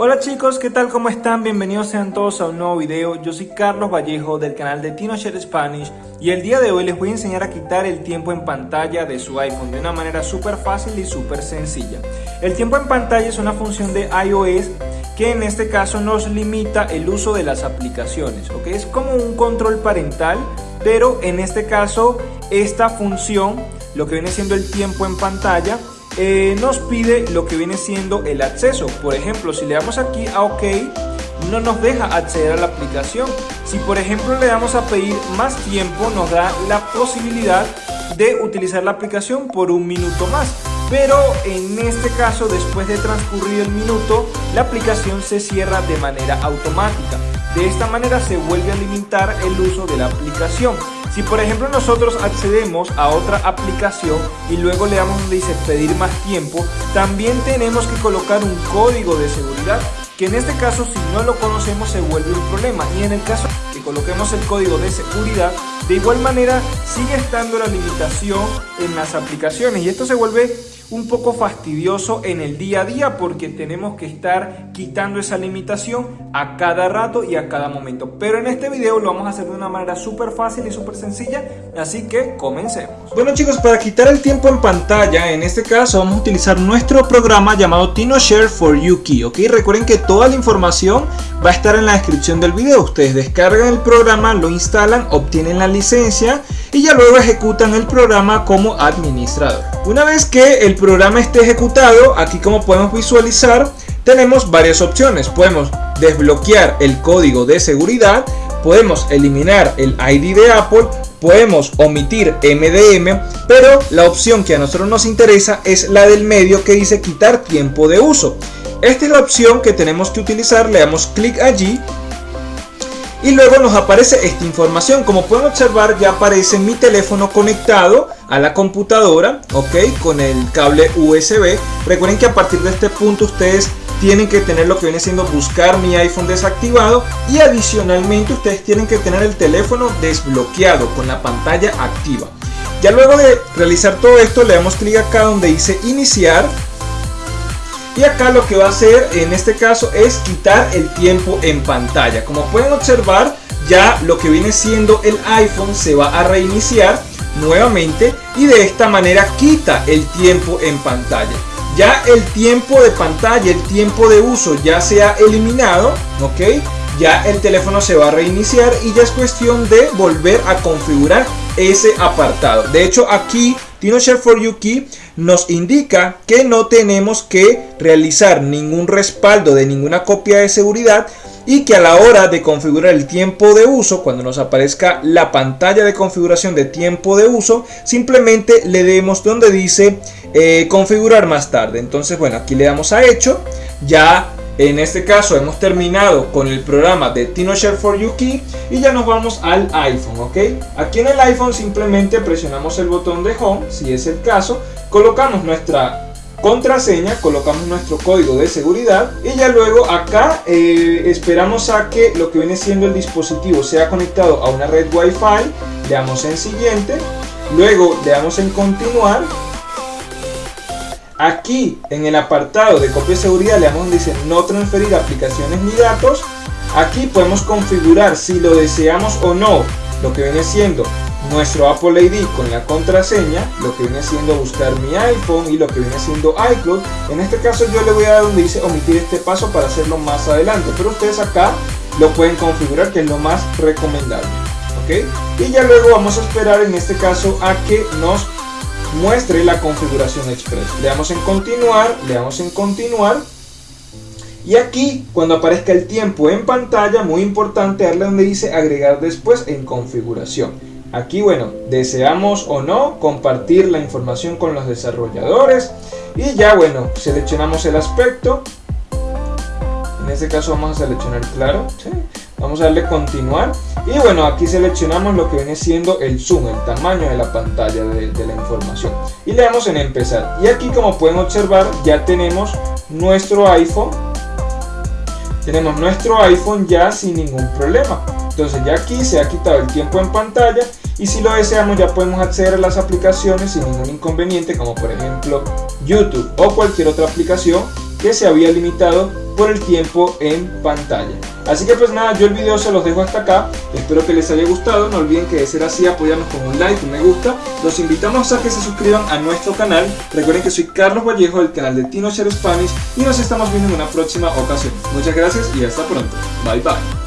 Hola chicos, ¿qué tal? ¿Cómo están? Bienvenidos sean todos a un nuevo video. Yo soy Carlos Vallejo del canal de TinoShare Spanish y el día de hoy les voy a enseñar a quitar el tiempo en pantalla de su iPhone de una manera súper fácil y súper sencilla. El tiempo en pantalla es una función de iOS que en este caso nos limita el uso de las aplicaciones, ¿ok? Es como un control parental, pero en este caso esta función, lo que viene siendo el tiempo en pantalla, eh, nos pide lo que viene siendo el acceso. Por ejemplo, si le damos aquí a OK, no nos deja acceder a la aplicación. Si por ejemplo le damos a pedir más tiempo, nos da la posibilidad de utilizar la aplicación por un minuto más. Pero en este caso, después de transcurrir el minuto, la aplicación se cierra de manera automática. De esta manera se vuelve a limitar el uso de la aplicación. Si por ejemplo nosotros accedemos a otra aplicación y luego le damos donde dice pedir más tiempo, también tenemos que colocar un código de seguridad que en este caso si no lo conocemos se vuelve un problema y en el caso que coloquemos el código de seguridad de igual manera sigue estando la limitación en las aplicaciones y esto se vuelve un poco fastidioso en el día a día porque tenemos que estar quitando esa limitación a cada rato y a cada momento. Pero en este video lo vamos a hacer de una manera súper fácil y súper sencilla, así que comencemos. Bueno chicos, para quitar el tiempo en pantalla, en este caso vamos a utilizar nuestro programa llamado TinoShare for Yuki, ¿ok? Recuerden que toda la información va a estar en la descripción del video. Ustedes descargan el programa, lo instalan, obtienen la licencia y ya luego ejecutan el programa como administrador. Una vez que el programa esté ejecutado, aquí como podemos visualizar, tenemos varias opciones. Podemos desbloquear el código de seguridad, podemos eliminar el ID de Apple, podemos omitir MDM, pero la opción que a nosotros nos interesa es la del medio que dice quitar tiempo de uso. Esta es la opción que tenemos que utilizar, le damos clic allí y luego nos aparece esta información. Como pueden observar ya aparece mi teléfono conectado a la computadora, ok, con el cable USB. Recuerden que a partir de este punto ustedes tienen que tener lo que viene siendo buscar mi iPhone desactivado y adicionalmente ustedes tienen que tener el teléfono desbloqueado con la pantalla activa. Ya luego de realizar todo esto le damos clic acá donde dice iniciar y acá lo que va a hacer en este caso es quitar el tiempo en pantalla. Como pueden observar, ya lo que viene siendo el iPhone se va a reiniciar nuevamente y de esta manera quita el tiempo en pantalla. Ya el tiempo de pantalla, el tiempo de uso ya se ha eliminado, ¿ok? Ya el teléfono se va a reiniciar y ya es cuestión de volver a configurar ese apartado. De hecho aquí TinoShare for You Key nos indica que no tenemos que realizar ningún respaldo de ninguna copia de seguridad y que a la hora de configurar el tiempo de uso, cuando nos aparezca la pantalla de configuración de tiempo de uso, simplemente le demos donde dice eh, configurar más tarde. Entonces, bueno, aquí le damos a hecho, ya en este caso hemos terminado con el programa de TinoShare for Yuki y ya nos vamos al iPhone, ¿ok? Aquí en el iPhone simplemente presionamos el botón de Home, si es el caso, colocamos nuestra contraseña, colocamos nuestro código de seguridad y ya luego acá eh, esperamos a que lo que viene siendo el dispositivo sea conectado a una red Wi-Fi, le damos en siguiente, luego le damos en continuar Aquí en el apartado de copia de seguridad le damos donde dice no transferir aplicaciones ni datos. Aquí podemos configurar si lo deseamos o no, lo que viene siendo nuestro Apple ID con la contraseña, lo que viene siendo buscar mi iPhone y lo que viene siendo iCloud. En este caso yo le voy a dar donde dice omitir este paso para hacerlo más adelante, pero ustedes acá lo pueden configurar que es lo más recomendable. ¿ok? Y ya luego vamos a esperar en este caso a que nos muestre la configuración express. Le damos en continuar, le damos en continuar. Y aquí, cuando aparezca el tiempo en pantalla, muy importante darle donde dice agregar después en configuración. Aquí, bueno, deseamos o no compartir la información con los desarrolladores. Y ya, bueno, seleccionamos el aspecto. En este caso vamos a seleccionar claro. Vamos a darle continuar. Y bueno aquí seleccionamos lo que viene siendo el zoom, el tamaño de la pantalla de, la información. Y le damos en empezar. Y aquí como pueden observar ya tenemos nuestro iPhone. Tenemos nuestro iPhone ya sin ningún problema. Entonces ya aquí se ha quitado el tiempo en pantalla. Y si lo deseamos ya podemos acceder a las aplicaciones sin ningún inconveniente como por ejemplo YouTube o cualquier otra aplicación que se había limitado por el tiempo en pantalla. Así que pues nada, yo el video se los dejo hasta acá, espero que les haya gustado, no olviden que de ser así apoyarnos con un like, un me gusta, los invitamos a que se suscriban a nuestro canal, recuerden que soy Carlos Vallejo del canal de TinoShare Spanish y nos estamos viendo en una próxima ocasión. Muchas gracias y hasta pronto, bye bye.